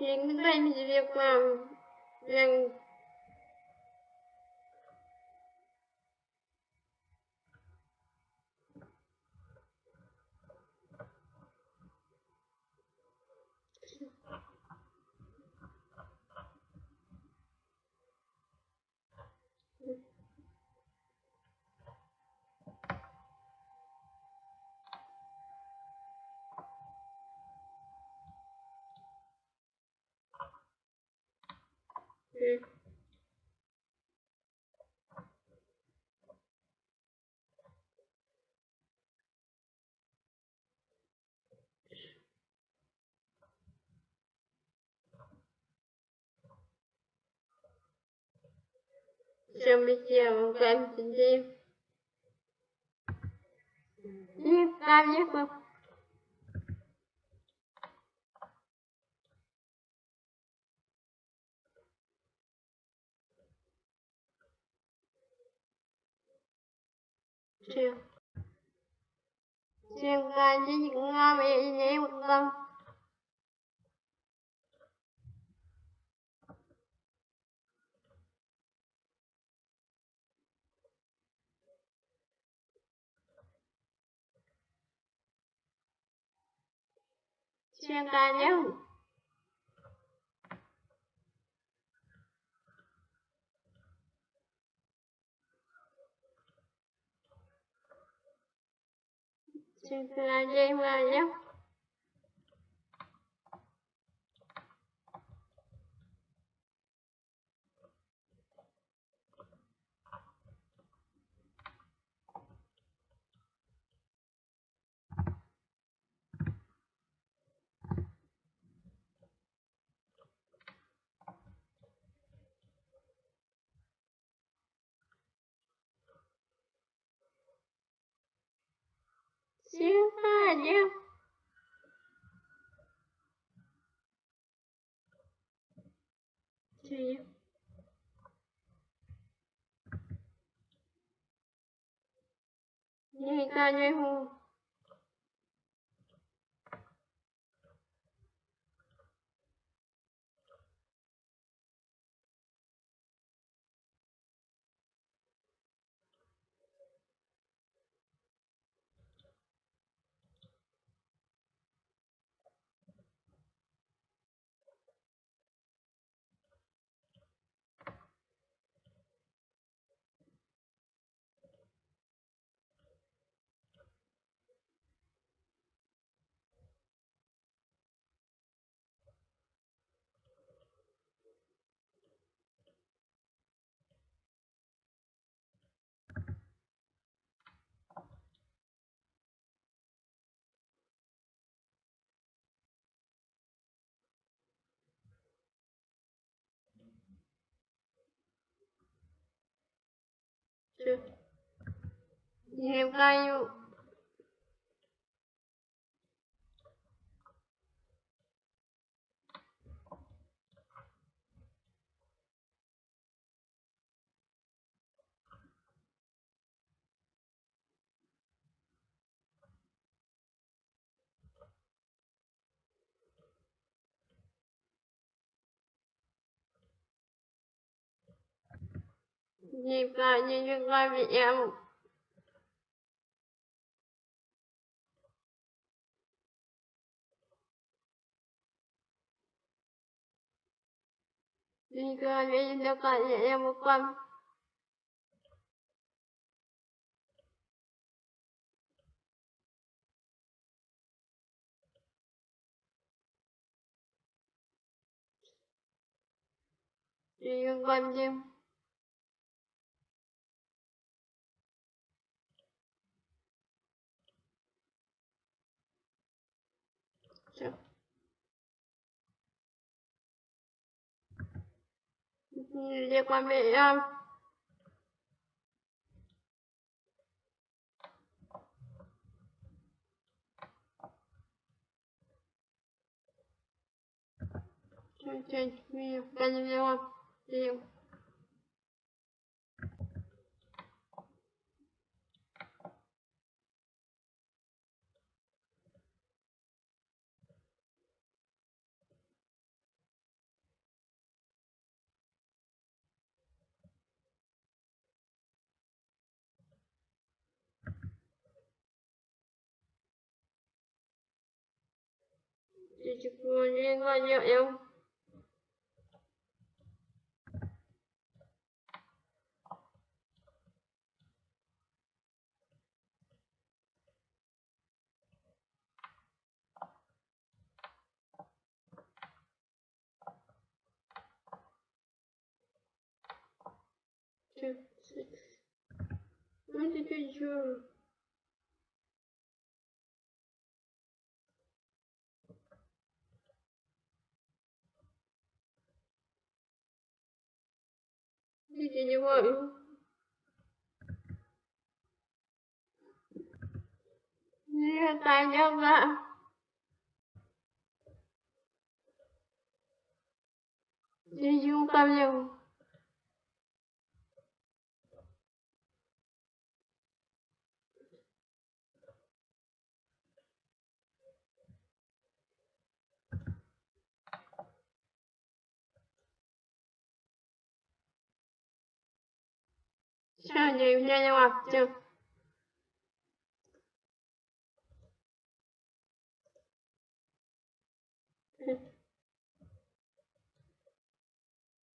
những cái việc làm rằng Okay. Все мы сделаем каждый день. И ставим Đi ca nhé ca với những ngon mẹ nhé một tâm Siêu ca nhé. Teşekkürler Cemre'cim. 你感觉好 Nhiều ca như nhiều ca như những ca bị em. Jika dia 也不管。你哥关键 Liên quan với ờ, em. Siêu trên nhiều ca ờ, như chụp luôn riêng qua vợ em Thank you. Như vậy? Gì là tài nhau ra? Gì chú nhau? Сегодня я не лаптю.